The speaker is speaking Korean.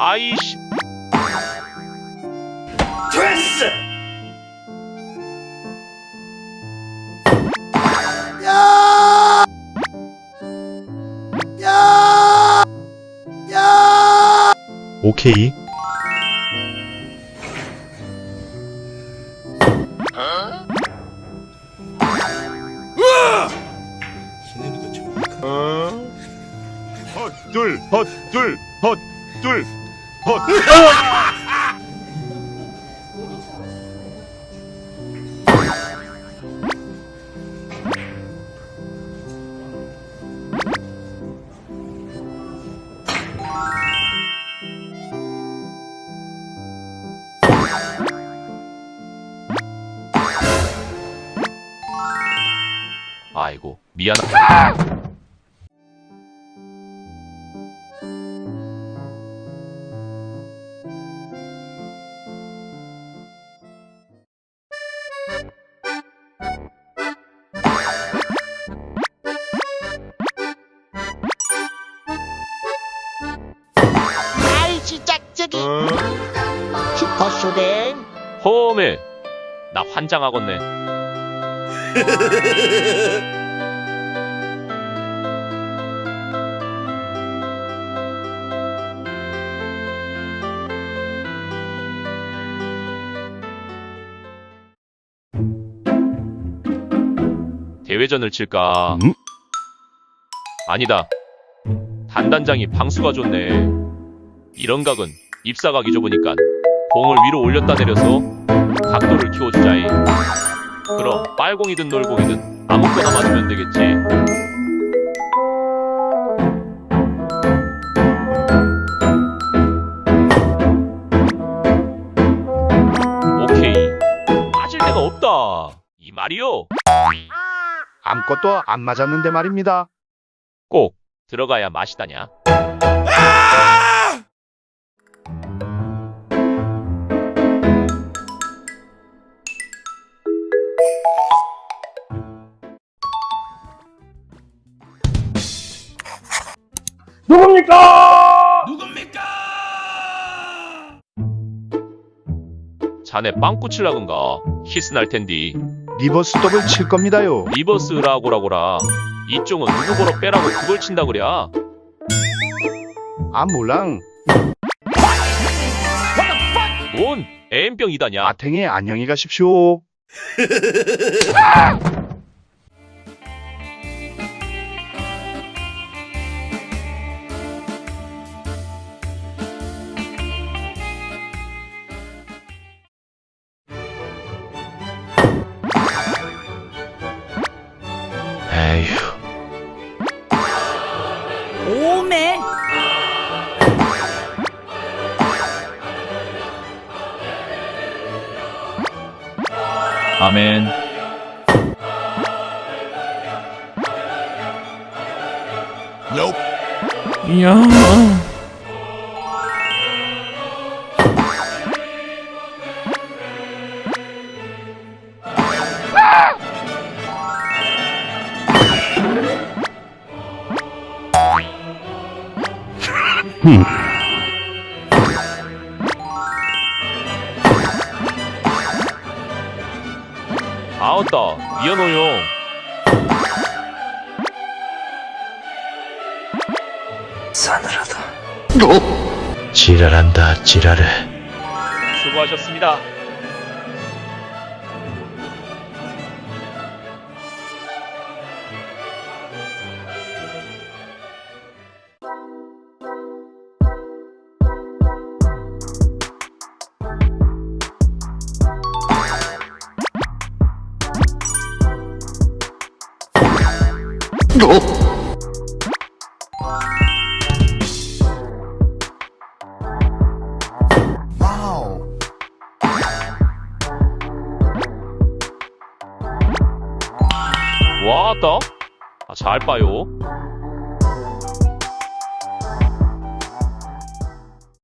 아이씨. 됐어! 오케이. 헛둘 헛둘 헛둘. 헛 아이고 미안하 아이 진짜 저기. 슈퍼쇼댕 허메 나 환장하겠네 대회전을 칠까? 음? 아니다. 단단장이 방수가 좋네. 이런 각은 입사각이 좁으니까 공을 위로 올렸다 내려서 각도를 키워주자이. 그럼 빨공이든 놀공이든 아무거나 맞으면 되겠지. 오케이. 빠질 데가 없다. 이 말이요. 아무것도 안 맞았는데 말입니다. 꼭 들어가야 맛이다냐. 자네 빵꾸 칠라건가 히스 날 텐디 리버스 더블 칠 겁니다요. 리버스 라고라고라. 이쪽은 누구 보러 빼라고 그걸 친다 그랴 아 몰랑. 뭔? 애인병이다냐? 아탱이 안녕히 가십시오. 아멘. 이야. 아웃다. 미안해요. 지랄한다, 지랄해. 수고하셨습니다 왔다 아, 잘 봐요